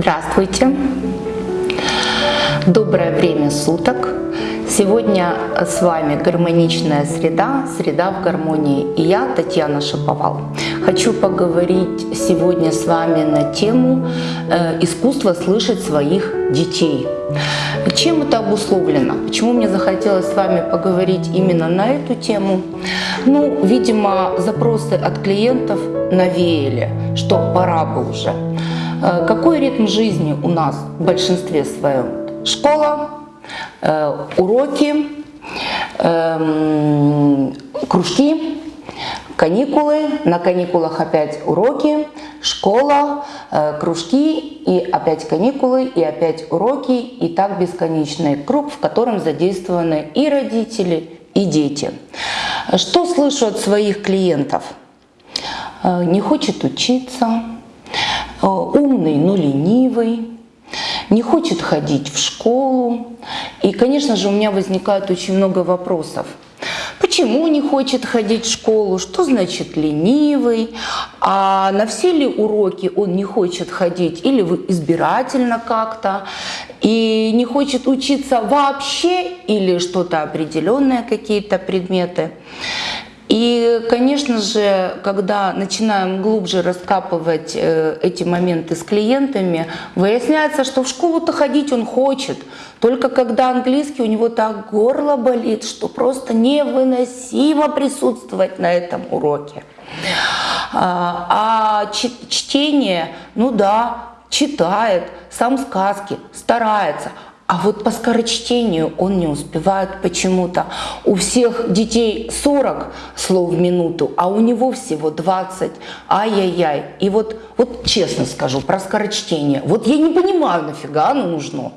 Здравствуйте! Доброе время суток! Сегодня с вами гармоничная среда, среда в гармонии. И я, Татьяна Шаповал, хочу поговорить сегодня с вами на тему э, искусства слышать своих детей. Чем это обусловлено? Почему мне захотелось с вами поговорить именно на эту тему? Ну, видимо, запросы от клиентов навеяли, что пора бы уже. Э, какой ритм жизни у нас в большинстве своем? Школа, э, уроки, эм, кружки, каникулы, на каникулах опять уроки, школа, э, кружки и опять каникулы, и опять уроки, и так бесконечный круг, в котором задействованы и родители, и дети. Что слышу от своих клиентов? Не хочет учиться, умный, но ленивый, не хочет ходить в школу. И, конечно же, у меня возникает очень много вопросов. Почему не хочет ходить в школу? Что значит ленивый? А на все ли уроки он не хочет ходить? Или избирательно как-то? И не хочет учиться вообще? Или что-то определенное, какие-то предметы? И, конечно же, когда начинаем глубже раскапывать э, эти моменты с клиентами, выясняется, что в школу-то ходить он хочет, только когда английский у него так горло болит, что просто невыносимо присутствовать на этом уроке. А, а чтение, ну да, читает, сам сказки, старается – а вот по скорочтению он не успевает почему-то. У всех детей 40 слов в минуту, а у него всего 20. Ай-яй-яй. И вот, вот честно скажу про скорочтение. Вот я не понимаю, нафига оно нужно.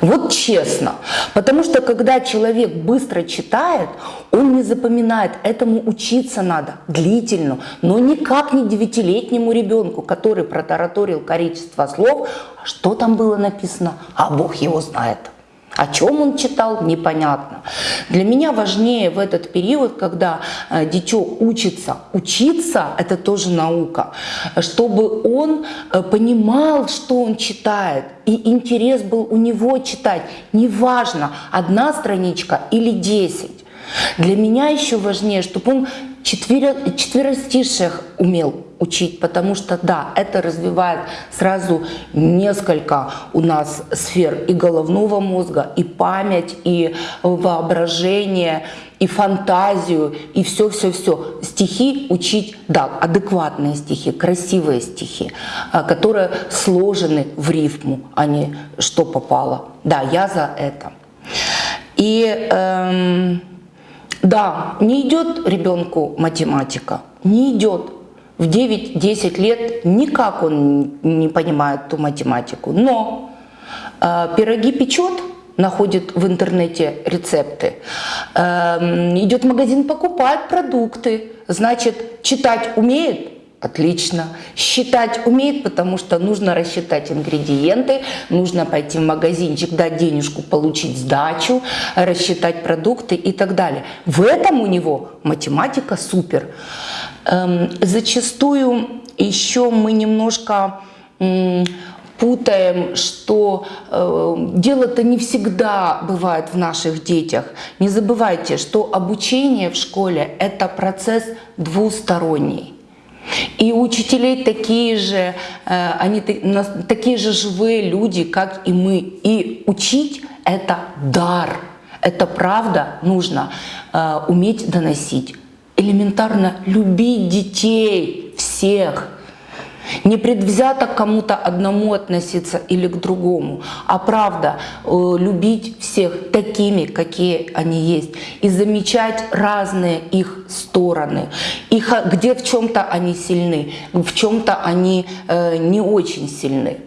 Вот честно. Потому что когда человек быстро читает, он не запоминает. Этому учиться надо длительно. Но никак не девятилетнему ребенку, который протараторил количество слов. Что там было написано? А Бог его знает. О чем он читал, непонятно. Для меня важнее в этот период, когда э, дитё учится, учиться – это тоже наука, чтобы он э, понимал, что он читает, и интерес был у него читать. Неважно, одна страничка или десять. Для меня еще важнее, чтобы он четверо, четверостиших умел учить, потому что, да, это развивает сразу несколько у нас сфер и головного мозга, и память, и воображение, и фантазию, и все-все-все. Стихи учить, да, адекватные стихи, красивые стихи, а, которые сложены в рифму, а не что попало. Да, я за это. И эм, да, не идет ребенку математика, не идет. В 9-10 лет никак он не понимает ту математику. Но э, пироги печет, находит в интернете рецепты, э, идет в магазин, покупает продукты, значит, читать умеет, Отлично. Считать умеет, потому что нужно рассчитать ингредиенты, нужно пойти в магазинчик, дать денежку, получить сдачу, рассчитать продукты и так далее. В этом у него математика супер. Эм, зачастую еще мы немножко путаем, что э, дело-то не всегда бывает в наших детях. Не забывайте, что обучение в школе – это процесс двусторонний. И учителей такие же, э, они такие же живые люди, как и мы. И учить – это дар. Это правда нужно э, уметь доносить. Элементарно любить детей всех – не предвзято к кому-то одному относиться или к другому, а правда э, любить всех такими, какие они есть. И замечать разные их стороны. Их, где в чем-то они сильны, в чем-то они э, не очень сильны.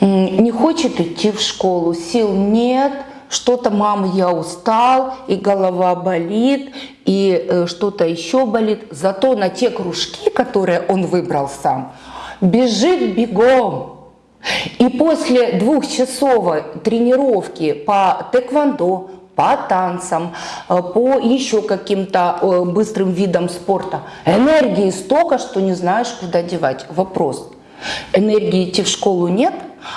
Не хочет идти в школу, сил нет – что-то, мама, я устал, и голова болит, и э, что-то еще болит. Зато на те кружки, которые он выбрал сам, бежит бегом. И после двухчасовой тренировки по тэквондо, по танцам, э, по еще каким-то быстрым видам спорта, энергии столько, что не знаешь, куда девать. Вопрос – Энергии идти в школу нет,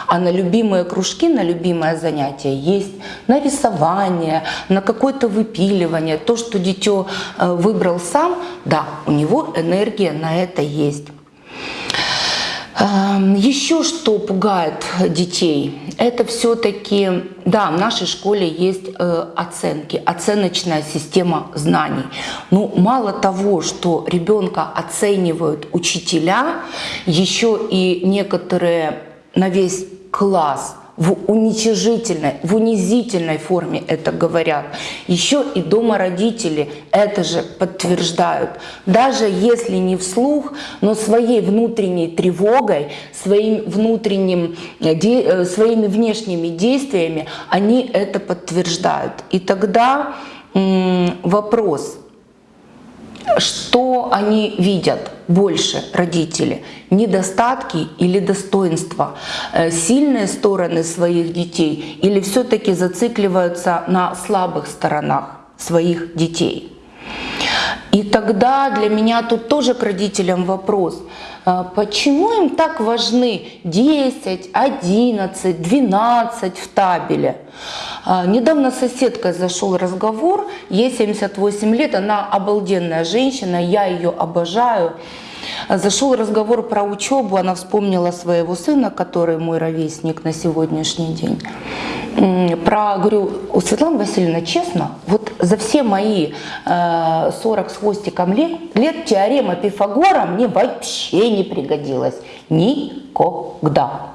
а на любимые кружки, на любимое занятие есть, на рисование, на какое-то выпиливание, то, что дитё э, выбрал сам, да, у него энергия на это есть. Эм, Еще что пугает детей, это все-таки, да, в нашей школе есть э, оценки, оценочная система знаний. Но мало того, что ребенка оценивают учителя, еще и некоторые на весь класс в уничижительной, в унизительной форме это говорят. Еще и дома родители это же подтверждают. Даже если не вслух, но своей внутренней тревогой, своим внутренним, э, э, своими внешними действиями они это подтверждают. И тогда вопрос – что они видят больше, родители? Недостатки или достоинства? Э, сильные стороны своих детей или все-таки зацикливаются на слабых сторонах своих детей? И тогда для меня тут тоже к родителям вопрос – а почему им так важны 10, 11, 12 в табеле? А, недавно соседкой зашел разговор, ей 78 лет, она обалденная женщина, я ее обожаю. Зашел разговор про учебу, она вспомнила своего сына, который мой ровесник на сегодняшний день. Про, говорю, у Светланы Васильевны, честно, вот за все мои э, 40 с хвостиком лет, лет теорема Пифагора мне вообще не пригодилась. Никогда.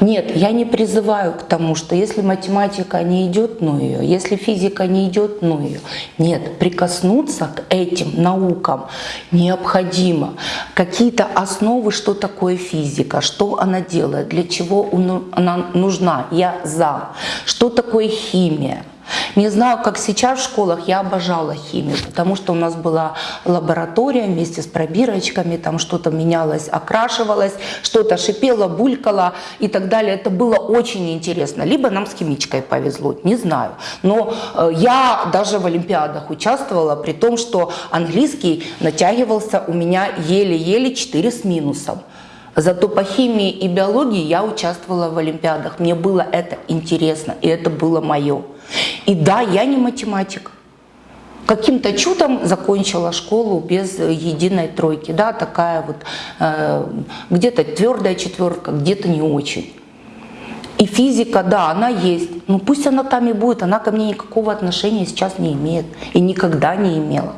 Нет, я не призываю к тому, что если математика не идет, ну ее, если физика не идет, ну ее. Нет, прикоснуться к этим наукам необходимо. Какие-то основы, что такое физика, что она делает, для чего она нужна, я за. Что такое химия, не знаю, как сейчас в школах, я обожала химию, потому что у нас была лаборатория вместе с пробирочками, там что-то менялось, окрашивалось, что-то шипело, булькало и так далее. Это было очень интересно. Либо нам с химичкой повезло, не знаю. Но э, я даже в Олимпиадах участвовала, при том, что английский натягивался у меня еле-еле 4 с минусом. Зато по химии и биологии я участвовала в Олимпиадах. Мне было это интересно, и это было мое. И да, я не математик. Каким-то чудом закончила школу без единой тройки. Да, такая вот, э, где-то твердая четверка, где-то не очень. И физика, да, она есть. Ну пусть она там и будет, она ко мне никакого отношения сейчас не имеет. И никогда не имела.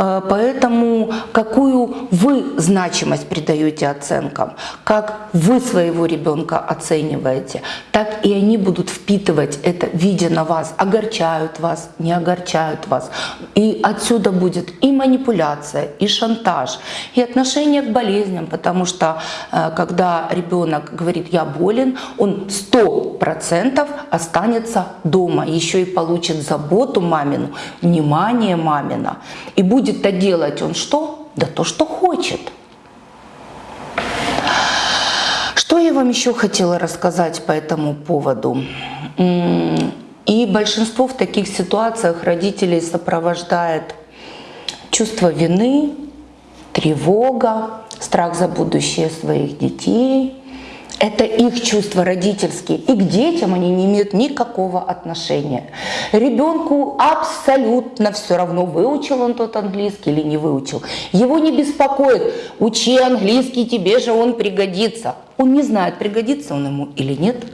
Э, поэтому какую вы значимость придаете оценкам, как вы своего ребенка оцениваете, так и они будут впитывать это, видя на вас, огорчают вас, не огорчают вас. И отсюда будет и манипуляция, и шантаж, и отношение к болезням, потому что э, когда ребенок говорит «я болен», он сто процентов останется дома, еще и получит заботу мамину, внимание мамина, и будет будет-то делать он что? Да то, что хочет. Что я вам еще хотела рассказать по этому поводу? И большинство в таких ситуациях родителей сопровождает чувство вины, тревога, страх за будущее своих детей, это их чувства родительские. И к детям они не имеют никакого отношения. Ребенку абсолютно все равно, выучил он тот английский или не выучил. Его не беспокоит, учи английский, тебе же он пригодится. Он не знает, пригодится он ему или нет.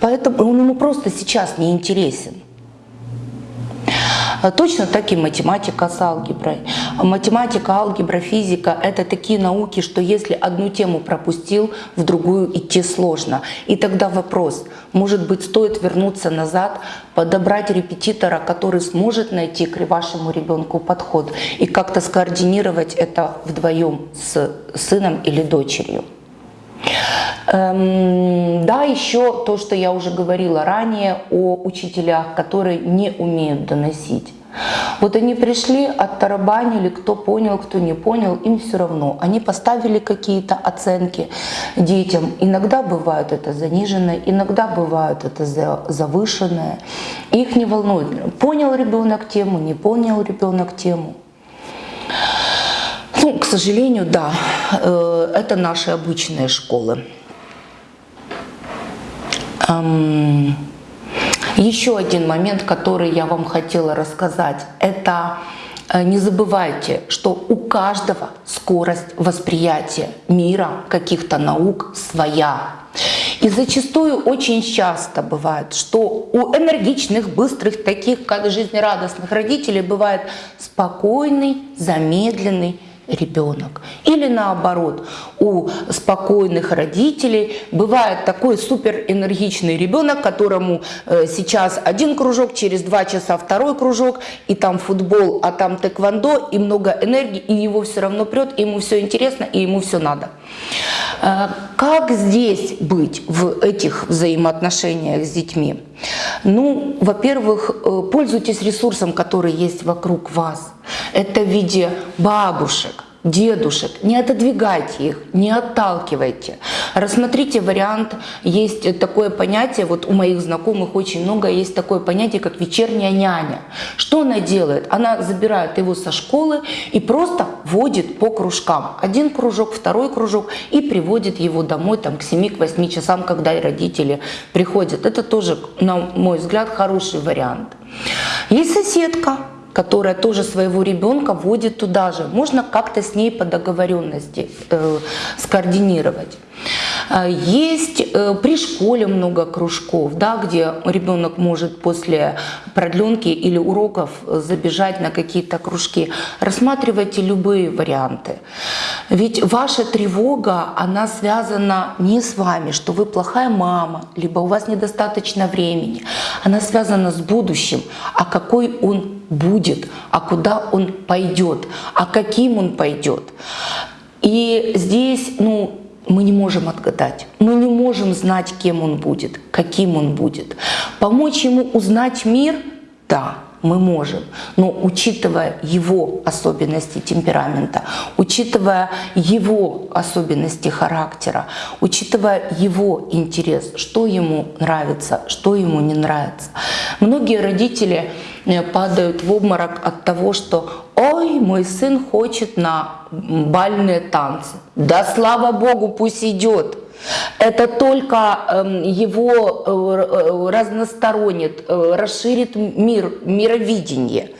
Поэтому он ему просто сейчас не интересен. А точно так и математика с алгеброй. Математика, алгебра, физика – это такие науки, что если одну тему пропустил, в другую идти сложно. И тогда вопрос, может быть, стоит вернуться назад, подобрать репетитора, который сможет найти к вашему ребенку подход и как-то скоординировать это вдвоем с сыном или дочерью. Эм, да, еще то, что я уже говорила ранее о учителях, которые не умеют доносить. Вот они пришли, оттарабанили, кто понял, кто не понял, им все равно. Они поставили какие-то оценки детям. Иногда бывают это заниженное, иногда бывают это завышенное. Их не волнует, понял ребенок тему, не понял ребенок тему. Ну, к сожалению, да, э, это наши обычные школы. Еще один момент, который я вам хотела рассказать, это э, не забывайте, что у каждого скорость восприятия мира, каких-то наук своя. И зачастую очень часто бывает, что у энергичных, быстрых, таких как жизнерадостных родителей бывает спокойный, замедленный, ребенок. Или наоборот, у спокойных родителей бывает такой суперэнергичный ребенок, которому э, сейчас один кружок, через два часа второй кружок, и там футбол, а там тэквондо, и много энергии, и его все равно прет, и ему все интересно, и ему все надо. Э, как здесь быть в этих взаимоотношениях с детьми? Ну, во-первых, э, пользуйтесь ресурсом, который есть вокруг вас. Это в виде бабушек, дедушек, не отодвигайте их, не отталкивайте. Рассмотрите вариант, есть такое понятие, вот у моих знакомых очень много, есть такое понятие, как вечерняя няня. Что она делает? Она забирает его со школы и просто водит по кружкам. Один кружок, второй кружок и приводит его домой там, к 7-8 часам, когда родители приходят. Это тоже, на мой взгляд, хороший вариант. Есть соседка, которая тоже своего ребенка водит туда же. Можно как-то с ней по договоренности э, скоординировать. Э, есть э, при школе много кружков, да, где ребенок может после продленки или уроков забежать на какие-то кружки. Рассматривайте любые варианты. Ведь ваша тревога, она связана не с вами, что вы плохая мама, либо у вас недостаточно времени. Она связана с будущим, а какой он будет, а куда он пойдет, а каким он пойдет. И здесь, ну, мы не можем отгадать, мы не можем знать, кем он будет, каким он будет. Помочь ему узнать мир – да, мы можем, но учитывая его особенности темперамента, учитывая его особенности характера, учитывая его интерес, что ему нравится, что ему не нравится. Многие родители э, падают в обморок от того, что «Ой, мой сын хочет на бальные танцы». Да слава Богу, пусть идет. Это только эм, его э, э, разносторонит, э, расширит мир, мировидение.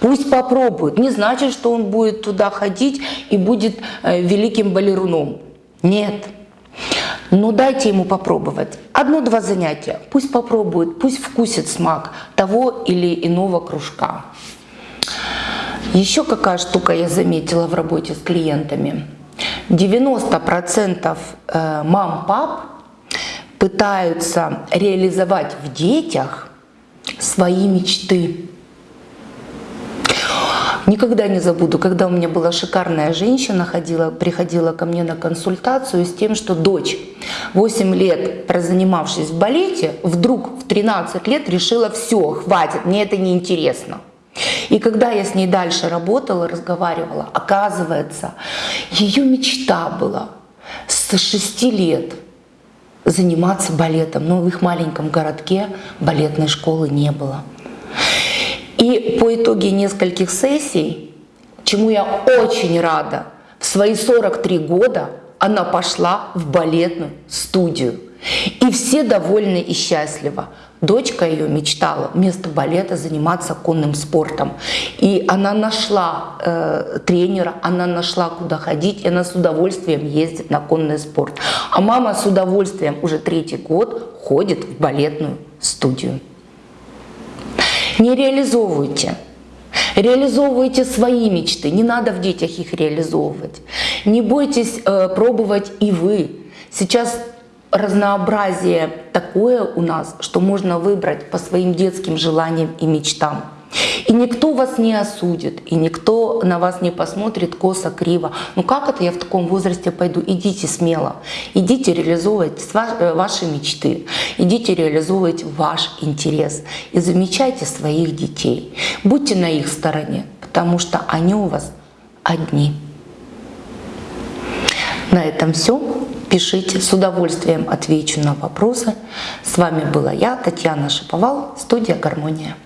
Пусть попробует. Не значит, что он будет туда ходить и будет великим балеруном. Нет. Но дайте ему попробовать. Одно-два занятия. Пусть попробует, пусть вкусит смак того или иного кружка. Еще какая штука я заметила в работе с клиентами – 90% э, мам-пап пытаются реализовать в детях свои мечты. Никогда не забуду, когда у меня была шикарная женщина, ходила, приходила ко мне на консультацию с тем, что дочь, 8 лет прозанимавшись в балете, вдруг в 13 лет решила, все, хватит, мне это не интересно. И когда я с ней дальше работала, разговаривала, оказывается, ее мечта была с 6 лет заниматься балетом. Но в их маленьком городке балетной школы не было. И по итоге нескольких сессий, чему я очень рада, в свои 43 года она пошла в балетную студию. И все довольны и счастливы. Дочка ее мечтала вместо балета заниматься конным спортом. И она нашла э, тренера, она нашла куда ходить, и она с удовольствием ездит на конный спорт. А мама с удовольствием уже третий год ходит в балетную студию. Не реализовывайте. Реализовывайте свои мечты, не надо в детях их реализовывать. Не бойтесь э, пробовать и вы. Сейчас разнообразие такое у нас, что можно выбрать по своим детским желаниям и мечтам. И никто вас не осудит, и никто на вас не посмотрит косо, криво. Ну как это я в таком возрасте пойду? Идите смело, идите реализовывать э, ваши мечты, идите реализовывать ваш интерес и замечайте своих детей. Будьте на их стороне, потому что они у вас одни. На этом все. Пишите, с удовольствием отвечу на вопросы. С вами была я, Татьяна Шиповал, студия «Гармония».